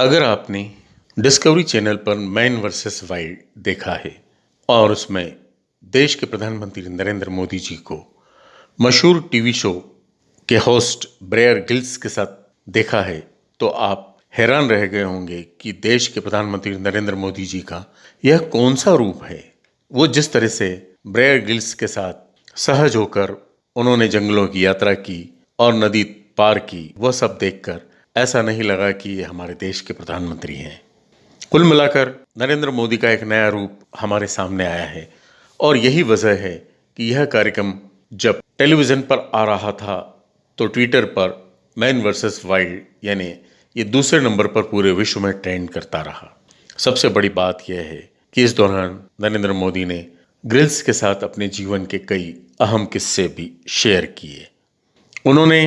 अगर आपने Discovery channel पर मैन वर्सेस वाइल्ड देखा है और उसमें देश के प्रधानमंत्री नरेंद्र मोदी जी को मशहूर टीवी शो के होस्ट ब्रेयर गिल्स के साथ देखा है तो आप हैरान रह गए होंगे कि देश के प्रधानमंत्री नरेंद्र मोदी जी का यह कौन सा रूप है। वो जिस तरह से ब्रेयर गिल्स के साथ सहज होकर उन्होंने जंगलों की यात्रा की और नदी पार की वह सब देखकर ऐसा नहीं लगा कि ये हमारे देश के प्रधानमंत्री हैं। कुल मिलाकर नरेंद्र मोदी का एक नया रूप हमारे सामने आया है और यही वजह है कि यह कार्यक्रम जब टेलीविज़न पर आ रहा था तो ट्विटर पर मैन वर्सेस वाइल्ड यानी ये दूसरे नंबर पर पूरे विश्व में ट्रेंड करता रहा। सबसे बड़ी बात यह है कि इस दौरान नरेंद्र मोदी ने ग्रिल्स के साथ अपने जीवन के कई अहम किस्से भी शेयर किए। उन्होंने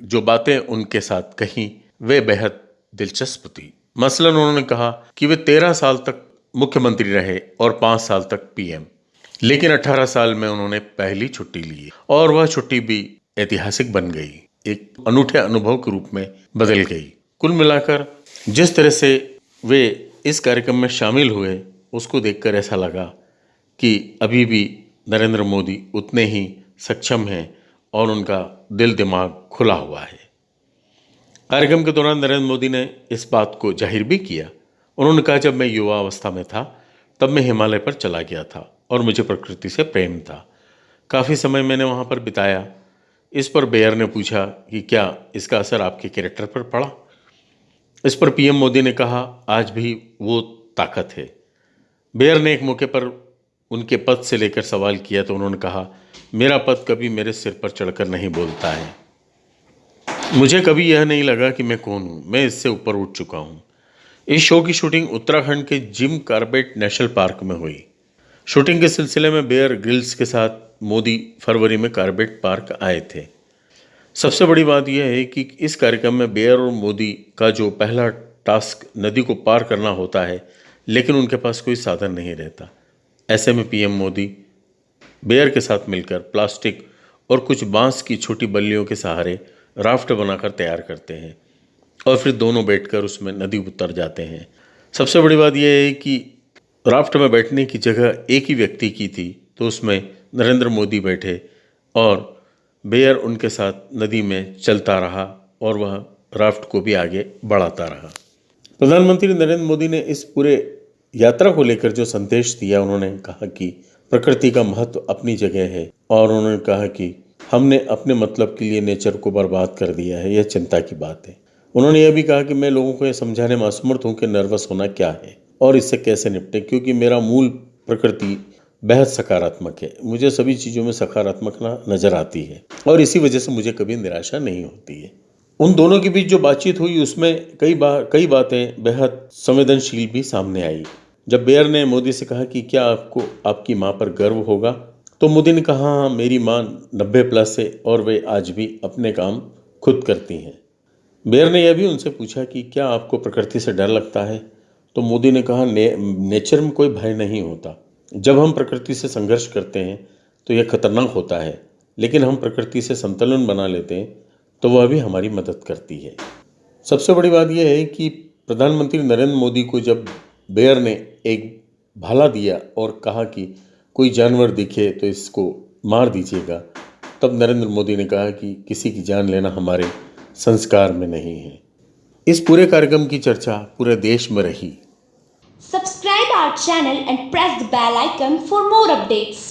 जो बातें उनके साथ कही वे बेहद दिलचस्प थी। मसलन उन्होंने कहा कि वे तेरह साल तक मुख्यमंत्री रहे और पाँच साल तक पीएम। लेकिन अठारह साल में उन्होंने पहली छुट्टी ली और वह छुट्टी भी ऐतिहासिक बन गई। एक अनूठे अनुभव के रूप में बदल गई। कुल मिलाकर जिस तरह से वे इस कार्यक्रम में शामिल हुए, उसको देखकर ऐसा लगा कि अभी भी नरेंद्र मोदी उतने ही सक्षम हैं और उनका दिल दिमाग खुला हुआ है। कार्यक्रम के दौरान नरेंद्र मोदी ने इस बात को ज़ाहिर भी किया। उन्होंने कहा, जब मैं युवा अवस्था में था, तब मैं हिमालय पर चला गया था और मुझे प्रकृति से प्रेम था। काफ़ी समय मैंने वहाँ पर बिताया। इस पर बेयर ने पूछा कि क्या इसका असर आपके कैरेक्टर पर पड़ा? इस पर पीएम मोदी ने कहा, आज भी वो ताकत है। बेयर ने एक मौके पर उनके पद से लेकर सवाल किया तो उन्होंने कहा, मेरा पद कभी मेरे सिर पर चढ़कर नहीं बोलता है। मुझे कभी यह नहीं लगा कि मैं कौन हूँ। मैं इससे ऊपर उठ चुका हूँ। इस शो की शूटिंग उत्तराखंड के जिम कार्बेट नेशनल पार्क में हुई। शूटिंग के सिलसिले में बेयर ग्रिल्स के साथ मोदी फरवरी में कार्बेट पार्क आए थे। सबसे बड़ी बात यह है कि इस कार्यक्रम में बेयर और मोदी का जो पहला टास्क नदी को पार करना होता है, लेकिन उनके पास कोई साधन नहीं रहता। ऐसे में पीएम मोदी बेयर के साथ मिलकर प्लास्टिक और कुछ बाँस की छोटी बल्लियों के सहारे राफ्ट बनाकर तैयार करते हैं और फिर दोनों बैठकर उसमें नदी उतर जाते हैं। सबसे बड़ी बात यह है कि राफ्ट में बैठने की जगह एक ही व्यक्ति की थी तो उसमें नरेंद्र मोदी बैठे और बेयर उनके साथ नदी में चलता रहा और वह राफ्ट को भी आगे बढ़ाता रहा। प्रधानमंत्री नरेंद्र मोदी ने इस पूरे यात्रा को लेकर जो संदेश दिया, उन्होंने कहा कि प्रकृति का महत्व अपनी जगह है और उन्होंने कहा कि हमने अपने मतलब के लिए नेचर को बर्बाद कर दिया है, यह चिंता की बात है। उन्होंने यह भी कहा कि मैं लोगों को यह समझाने में असमर्थ हूँ कि नर्वस होना क्या है और इससे कैसे निपटे, क्योंकि मेरा मूल प्रकृति बेहद सकारात्मक है। मुझे सभी चीज़ों में सकारात्मक नज़र आती है और इसी वजह से मुझे कभी निराशा नहीं होती है। उन दोनों के बीच जो बातचीत हुई, उसमें कई बार कई बातें बेहद संवेदनशील भी सामने आई। जब बेयर ने मोदी से कहा कि क्या आपको, आपकी माँ पर गर्व होगा तो मोदी ने कहा मेरी माँ नब्बे प्लस है और वे आज भी अपने काम खुद करती हैं। बेयर ने यह भी उनसे पूछा कि क्या आपको प्रकृति से डर लगता है? तो मोदी ने कहा ने, नेचर में कोई भय नहीं होता। जब हम प्रकृति से संघर्ष करते हैं तो यह खतरनाक होता है। लेकिन हम प्रकृति से संतुलन बना लेते हैं तो वह भी हमारी मदद करती है। सबसे बड़ी बात यह है कि प्रधानमंत्री नरेंद्र मोदी को जब बेयर ने एक भाला दिया और कहा कि कोई जानवर दिखे तो इसको मार दीजिएगा। तब नरेंद्र मोदी ने कहा कि किसी की जान लेना हमारे संस्कार में नहीं है। इस पूरे कार्यक्रम की चर्चा पूरे देश में रही। Subscribe our channel and press the bell icon for more updates.